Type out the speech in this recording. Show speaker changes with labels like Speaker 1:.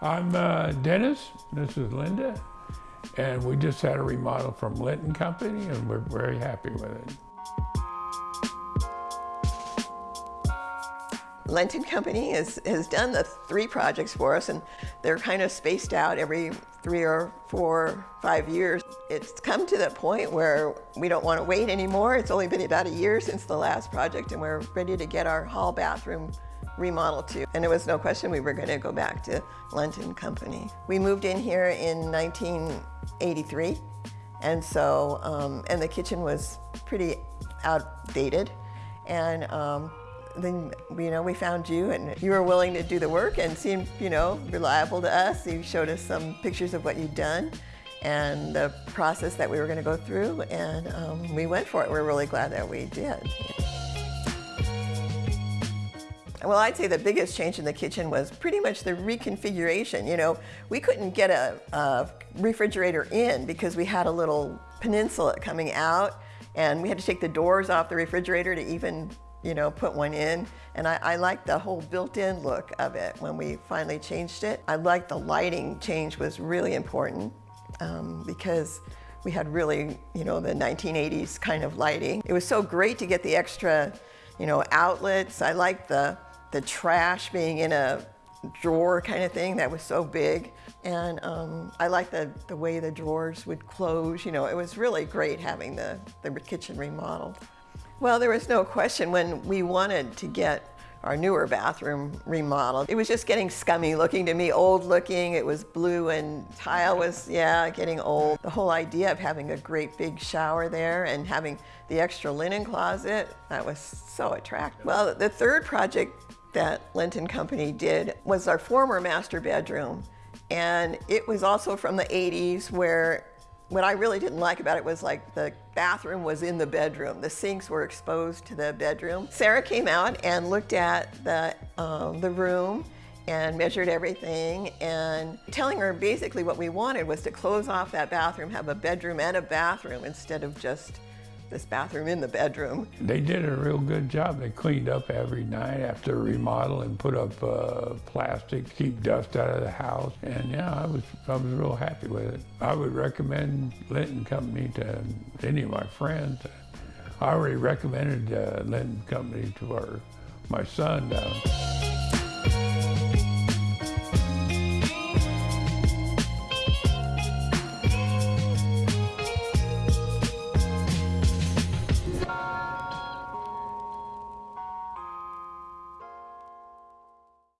Speaker 1: I'm uh, Dennis, this is Linda, and we just had a remodel from Linton Company and we're very happy with it.
Speaker 2: Linton Company has, has done the three projects for us and they're kind of spaced out every three or four, five years. It's come to the point where we don't want to wait anymore. It's only been about a year since the last project and we're ready to get our hall bathroom remodeled too. And it was no question we were going to go back to Linton Company. We moved in here in 1983 and so, um, and the kitchen was pretty outdated and um, then you know we found you and you were willing to do the work and seemed you know reliable to us. You showed us some pictures of what you'd done and the process that we were going to go through and um, we went for it. We're really glad that we did. Well, I'd say the biggest change in the kitchen was pretty much the reconfiguration. You know, we couldn't get a, a refrigerator in because we had a little peninsula coming out and we had to take the doors off the refrigerator to even you know, put one in. And I, I like the whole built-in look of it when we finally changed it. I like the lighting change was really important um, because we had really, you know, the 1980s kind of lighting. It was so great to get the extra, you know, outlets. I liked the, the trash being in a drawer kind of thing that was so big. And um, I liked the, the way the drawers would close. You know, it was really great having the, the kitchen remodeled. Well, there was no question when we wanted to get our newer bathroom remodeled. It was just getting scummy looking to me, old looking. It was blue and tile was, yeah, getting old. The whole idea of having a great big shower there and having the extra linen closet, that was so attractive. Well, the third project that Linton Company did was our former master bedroom. And it was also from the 80s where what I really didn't like about it was like the bathroom was in the bedroom. The sinks were exposed to the bedroom. Sarah came out and looked at the, um, the room and measured everything and telling her basically what we wanted was to close off that bathroom, have a bedroom and a bathroom instead of just this bathroom in the bedroom.
Speaker 1: They did a real good job. They cleaned up every night after remodel and put up uh, plastic, keep dust out of the house. And yeah, I was, I was real happy with it. I would recommend Linton Company to any of my friends. I already recommended uh, Linton Company to our, my son. Uh,